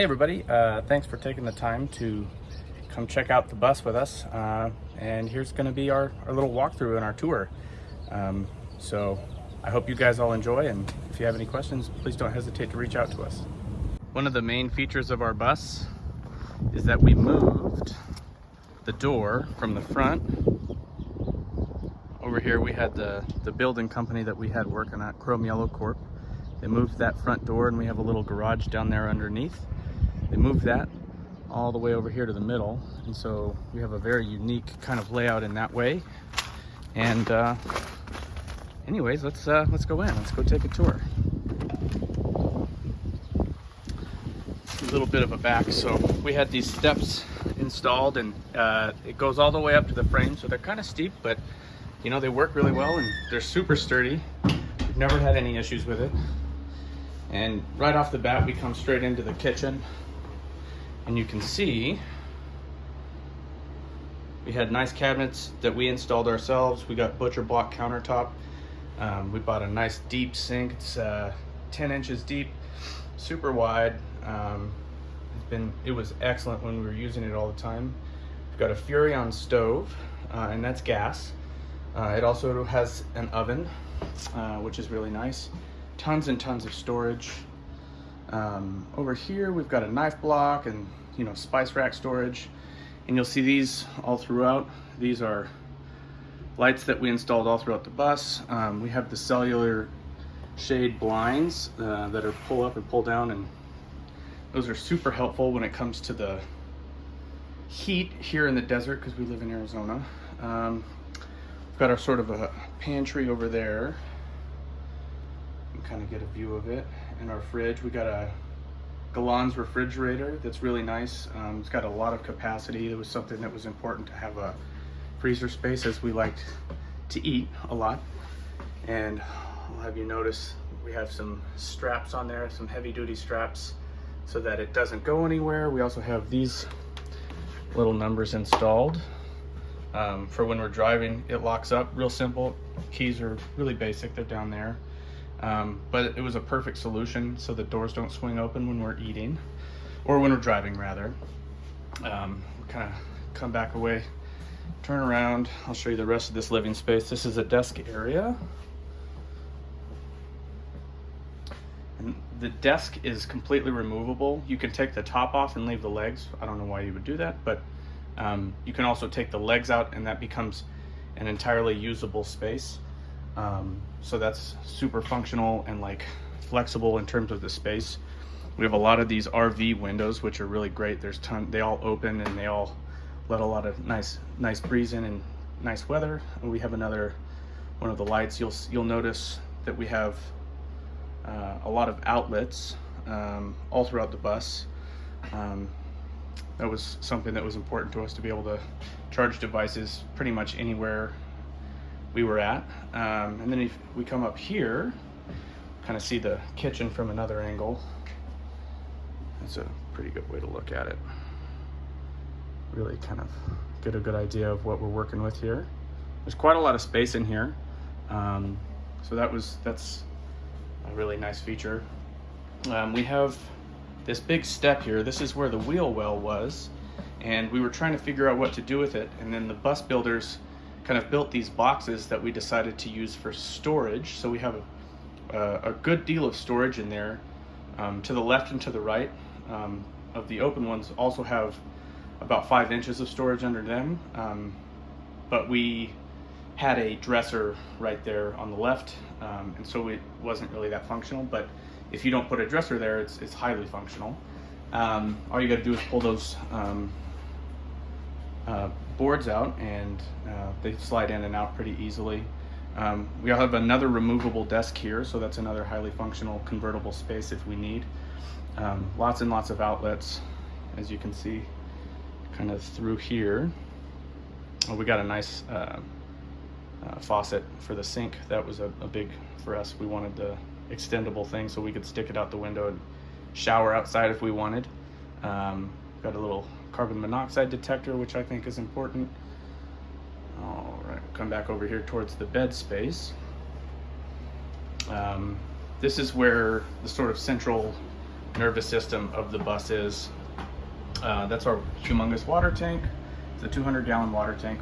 Hey everybody, uh, thanks for taking the time to come check out the bus with us. Uh, and here's gonna be our, our little walkthrough and our tour. Um, so I hope you guys all enjoy and if you have any questions, please don't hesitate to reach out to us. One of the main features of our bus is that we moved the door from the front. Over here we had the, the building company that we had working at, Chrome Yellow Corp. They moved that front door and we have a little garage down there underneath. They moved that all the way over here to the middle. And so we have a very unique kind of layout in that way. And uh, anyways, let's, uh, let's go in. Let's go take a tour. A little bit of a back. So we had these steps installed and uh, it goes all the way up to the frame. So they're kind of steep, but you know, they work really well and they're super sturdy. We've never had any issues with it. And right off the bat, we come straight into the kitchen. And you can see we had nice cabinets that we installed ourselves. We got butcher block countertop. Um, we bought a nice deep sink. It's uh, 10 inches deep, super wide. Um, it's been, it was excellent when we were using it all the time. We've got a Furrion stove, uh, and that's gas. Uh, it also has an oven, uh, which is really nice tons and tons of storage. Um, over here, we've got a knife block and, you know, spice rack storage. And you'll see these all throughout. These are lights that we installed all throughout the bus. Um, we have the cellular shade blinds uh, that are pull up and pull down and those are super helpful when it comes to the heat here in the desert because we live in Arizona. Um, we've got our sort of a pantry over there kind of get a view of it. In our fridge, we got a Galanz refrigerator that's really nice. Um, it's got a lot of capacity. It was something that was important to have a freezer space as we liked to eat a lot. And I'll have you notice we have some straps on there, some heavy duty straps so that it doesn't go anywhere. We also have these little numbers installed. Um, for when we're driving, it locks up real simple. Keys are really basic, they're down there. Um, but it was a perfect solution so the doors don't swing open when we're eating or when we're driving rather. Um, kind of come back away, turn around. I'll show you the rest of this living space. This is a desk area. And the desk is completely removable. You can take the top off and leave the legs. I don't know why you would do that, but um, you can also take the legs out and that becomes an entirely usable space. Um, so that's super functional and like flexible in terms of the space. We have a lot of these RV windows, which are really great. There's ton, they all open and they all let a lot of nice, nice breeze in and nice weather. And we have another one of the lights. You'll you'll notice that we have uh, a lot of outlets um, all throughout the bus. Um, that was something that was important to us to be able to charge devices pretty much anywhere we were at. Um, and then if we come up here, kind of see the kitchen from another angle. That's a pretty good way to look at it. Really kind of get a good idea of what we're working with here. There's quite a lot of space in here. Um, so that was, that's a really nice feature. Um, we have this big step here. This is where the wheel well was. And we were trying to figure out what to do with it. And then the bus builders kind of built these boxes that we decided to use for storage. So we have a, a good deal of storage in there. Um, to the left and to the right um, of the open ones also have about five inches of storage under them. Um, but we had a dresser right there on the left, um, and so it wasn't really that functional. But if you don't put a dresser there, it's, it's highly functional. Um, all you got to do is pull those um, uh, boards out and uh, they slide in and out pretty easily. Um, we have another removable desk here, so that's another highly functional convertible space if we need. Um, lots and lots of outlets, as you can see, kind of through here. Oh, we got a nice uh, uh, faucet for the sink. That was a, a, big for us. We wanted the extendable thing so we could stick it out the window and shower outside if we wanted. Um, got a little carbon monoxide detector, which I think is important. All right, come back over here towards the bed space. Um, this is where the sort of central nervous system of the bus is. Uh, that's our humongous water tank. It's a 200 gallon water tank,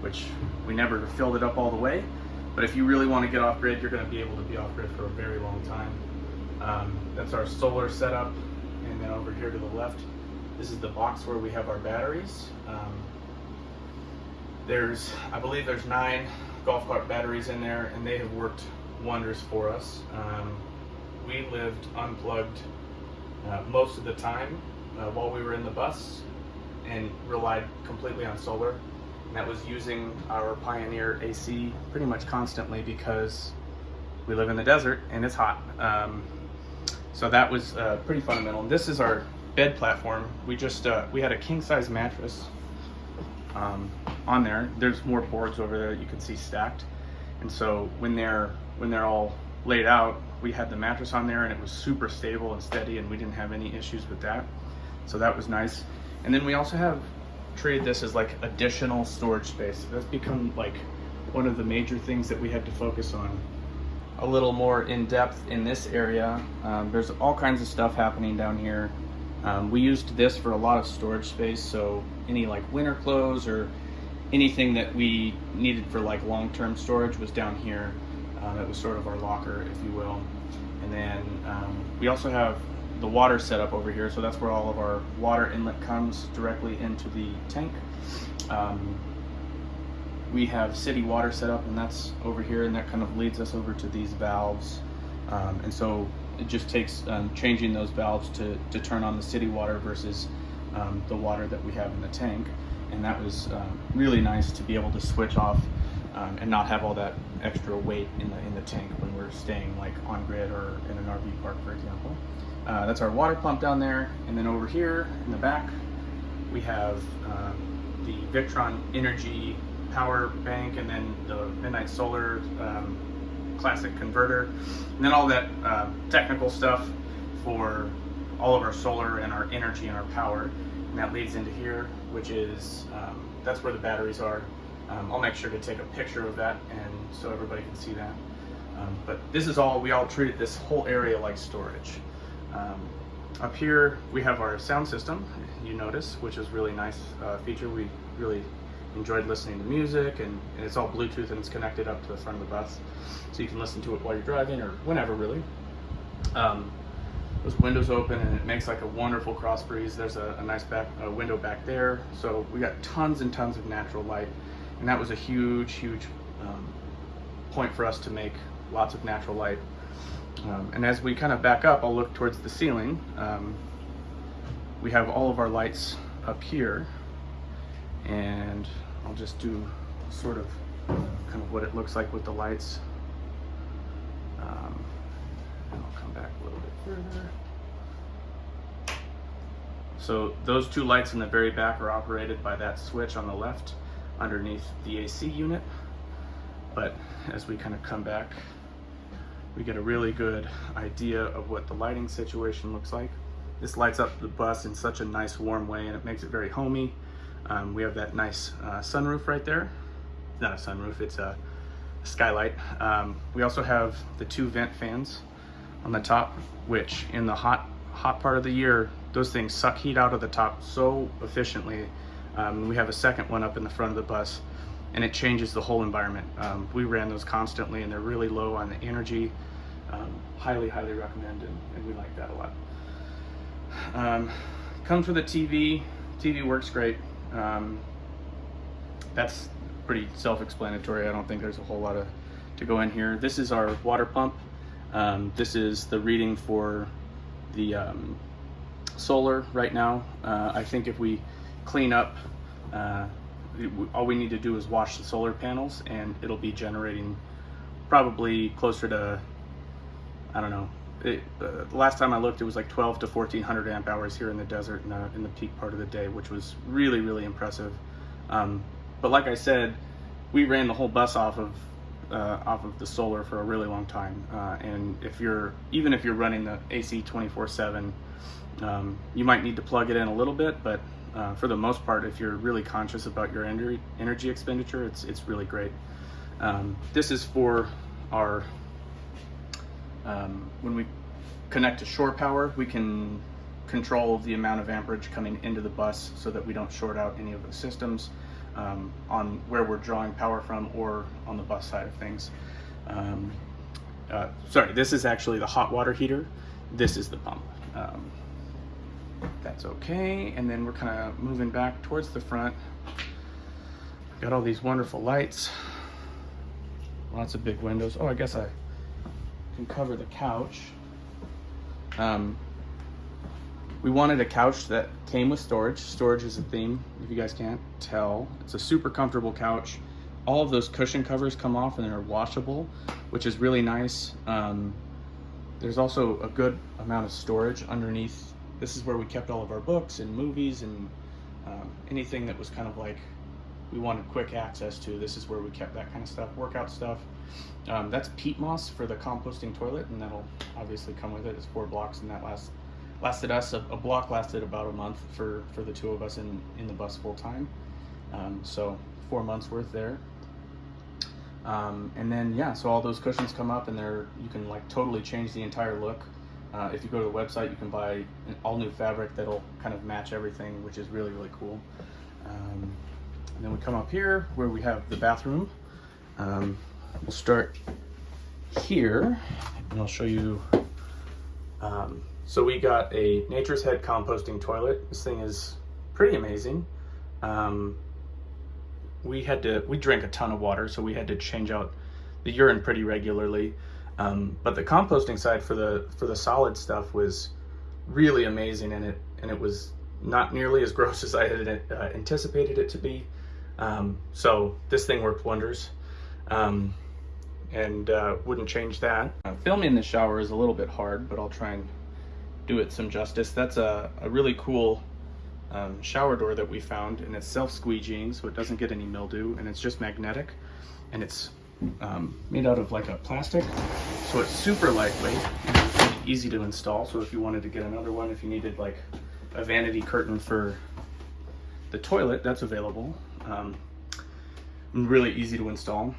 which we never filled it up all the way. But if you really want to get off grid, you're going to be able to be off grid for a very long time. Um, that's our solar setup. And then over here to the left, this is the box where we have our batteries. Um, there's, I believe there's nine golf cart batteries in there and they have worked wonders for us. Um, we lived unplugged uh, most of the time uh, while we were in the bus and relied completely on solar. And that was using our Pioneer AC pretty much constantly because we live in the desert and it's hot. Um, so that was uh, pretty fundamental. And this is our bed platform. We just, uh, we had a king size mattress um, on there. There's more boards over there you can see stacked. And so when they're, when they're all laid out, we had the mattress on there and it was super stable and steady and we didn't have any issues with that. So that was nice. And then we also have treated this as like additional storage space. That's become like one of the major things that we had to focus on a little more in depth in this area. Um, there's all kinds of stuff happening down here. Um, we used this for a lot of storage space, so any like winter clothes or anything that we needed for like long-term storage was down here. Um, it was sort of our locker, if you will. And then um, we also have the water setup over here, so that's where all of our water inlet comes directly into the tank. Um, we have city water set up and that's over here and that kind of leads us over to these valves. Um, and so it just takes um, changing those valves to, to turn on the city water versus um, the water that we have in the tank. And that was um, really nice to be able to switch off um, and not have all that extra weight in the, in the tank when we're staying like on grid or in an RV park, for example. Uh, that's our water pump down there. And then over here in the back, we have um, the Victron Energy power bank and then the Midnight Solar um, classic converter, and then all that uh, technical stuff for all of our solar and our energy and our power. And that leads into here, which is, um, that's where the batteries are. Um, I'll make sure to take a picture of that and so everybody can see that. Um, but this is all, we all treated this whole area like storage. Um, up here, we have our sound system, you notice, which is really nice uh, feature. We really enjoyed listening to music and, and, it's all Bluetooth and it's connected up to the front of the bus. So you can listen to it while you're driving or whenever really. Um, those windows open and it makes like a wonderful cross breeze. There's a, a nice back a window back there. So we got tons and tons of natural light. And that was a huge, huge um, point for us to make lots of natural light. Um, and as we kind of back up, I'll look towards the ceiling. Um, we have all of our lights up here and I'll just do sort of kind of what it looks like with the lights. Um, and I'll come back a little bit further. So those two lights in the very back are operated by that switch on the left underneath the AC unit. But as we kind of come back, we get a really good idea of what the lighting situation looks like. This lights up the bus in such a nice warm way and it makes it very homey. Um, we have that nice uh, sunroof right there. It's not a sunroof, it's a skylight. Um, we also have the two vent fans on the top, which in the hot hot part of the year, those things suck heat out of the top so efficiently. Um, we have a second one up in the front of the bus and it changes the whole environment. Um, we ran those constantly and they're really low on the energy. Um, highly, highly recommend and, and, we like that a lot. Um, comes with a TV. TV works great. Um, that's pretty self-explanatory. I don't think there's a whole lot of to go in here. This is our water pump. Um, this is the reading for the um, solar right now. Uh, I think if we clean up, uh, all we need to do is wash the solar panels and it'll be generating probably closer to, I don't know, it, uh, last time I looked, it was like 12 to 1400 amp hours here in the desert in the, in the peak part of the day, which was really, really impressive. Um, but like I said, we ran the whole bus off of uh, off of the solar for a really long time. Uh, and if you're even if you're running the AC 24/7, um, you might need to plug it in a little bit, but uh, for the most part, if you're really conscious about your energy energy expenditure, it's it's really great. Um, this is for our um, when we connect to shore power, we can control the amount of amperage coming into the bus so that we don't short out any of the systems um, on where we're drawing power from or on the bus side of things. Um, uh, sorry, this is actually the hot water heater. This is the pump. Um, that's okay. And then we're kind of moving back towards the front. Got all these wonderful lights. Lots of big windows. Oh, I guess I can cover the couch. Um, we wanted a couch that came with storage. Storage is a theme, if you guys can't tell. It's a super comfortable couch. All of those cushion covers come off and they're washable, which is really nice. Um, there's also a good amount of storage underneath. This is where we kept all of our books and movies and um, anything that was kind of like we wanted quick access to. This is where we kept that kind of stuff, workout stuff. Um, that's peat moss for the composting toilet, and that'll obviously come with it. It's four blocks, and that lasts lasted us a, a block lasted about a month for for the two of us in in the bus full time. Um, so four months worth there. Um, and then yeah, so all those cushions come up, and they're you can like totally change the entire look. Uh, if you go to the website, you can buy an all new fabric that'll kind of match everything, which is really really cool. And then we come up here where we have the bathroom. Um, we'll start here and I'll show you. Um, so we got a Nature's Head composting toilet. This thing is pretty amazing. Um, we had to, we drank a ton of water, so we had to change out the urine pretty regularly. Um, but the composting side for the for the solid stuff was really amazing, and it and it was not nearly as gross as I had uh, anticipated it to be. Um, so this thing worked wonders um, and uh, wouldn't change that. Uh, filming the shower is a little bit hard, but I'll try and do it some justice. That's a, a really cool um, shower door that we found and it's self-squeegeeing so it doesn't get any mildew and it's just magnetic and it's um, made out of like a plastic so it's super lightweight easy to install so if you wanted to get another one if you needed like a vanity curtain for the toilet that's available um, really easy to install.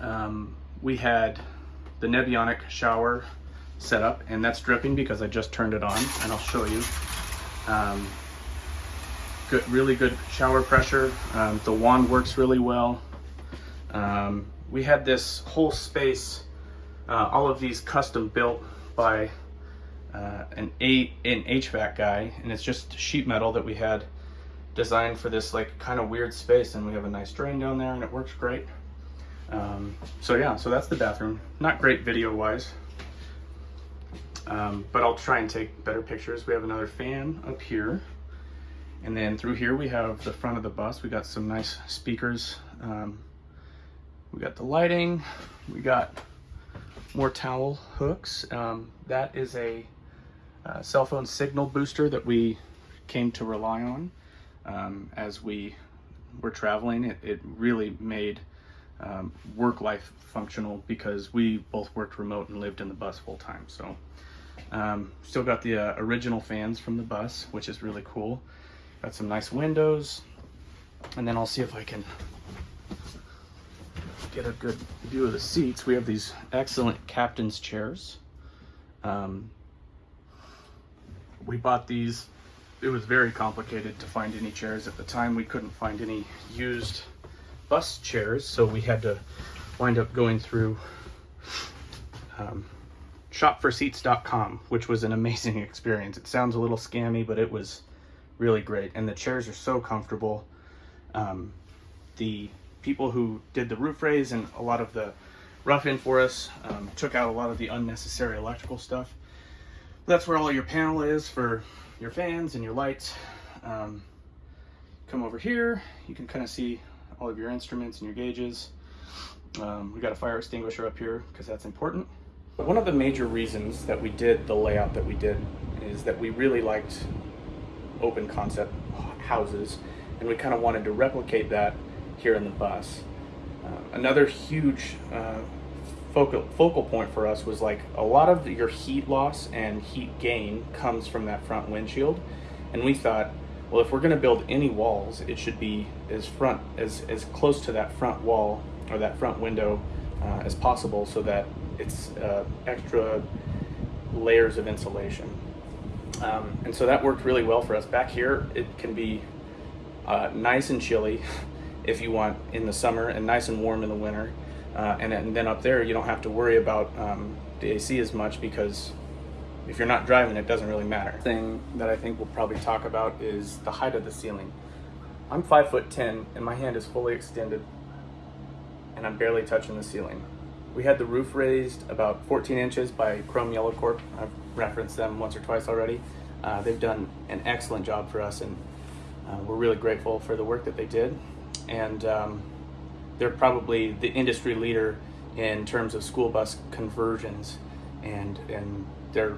Um, we had the Nebionic shower set up and that's dripping because I just turned it on and I'll show you. Um, good, really good shower pressure. Um, the wand works really well. Um, we had this whole space, uh, all of these custom built by uh, an, A, an HVAC guy and it's just sheet metal that we had designed for this like kind of weird space and we have a nice drain down there and it works great. Um, so yeah, so that's the bathroom. Not great video wise, um, but I'll try and take better pictures. We have another fan up here. And then through here we have the front of the bus. We got some nice speakers. Um, we got the lighting. We got more towel hooks. Um, that is a uh, cell phone signal booster that we came to rely on um, as we were traveling. It, it really made um, work life functional because we both worked remote and lived in the bus full time. So um, still got the uh, original fans from the bus, which is really cool. Got some nice windows. And then I'll see if I can get a good view of the seats. We have these excellent captain's chairs. Um, we bought these it was very complicated to find any chairs at the time. We couldn't find any used bus chairs, so we had to wind up going through um, shopforseats.com, which was an amazing experience. It sounds a little scammy, but it was really great. And the chairs are so comfortable. Um, the people who did the roof raise and a lot of the rough-in for us um, took out a lot of the unnecessary electrical stuff. That's where all your panel is for your fans and your lights. Um, come over here, you can kind of see all of your instruments and your gauges. Um, we got a fire extinguisher up here because that's important. One of the major reasons that we did the layout that we did is that we really liked open concept houses and we kind of wanted to replicate that here in the bus. Uh, another huge uh, focal, focal point for us was like a lot of your heat loss and heat gain comes from that front windshield. And we thought, well, if we're going to build any walls, it should be as front as, as close to that front wall or that front window uh, as possible so that it's uh, extra layers of insulation. Um, and so that worked really well for us. Back here, it can be uh, nice and chilly if you want in the summer and nice and warm in the winter. Uh, and, and, then up there, you don't have to worry about um, the AC as much because if you're not driving, it doesn't really matter. Thing that I think we'll probably talk about is the height of the ceiling. I'm five foot ten, and my hand is fully extended, and I'm barely touching the ceiling. We had the roof raised about 14 inches by Chrome Yellow Corp. I've referenced them once or twice already. Uh, they've done an excellent job for us, and uh, we're really grateful for the work that they did. And um, they're probably the industry leader in terms of school bus conversions and and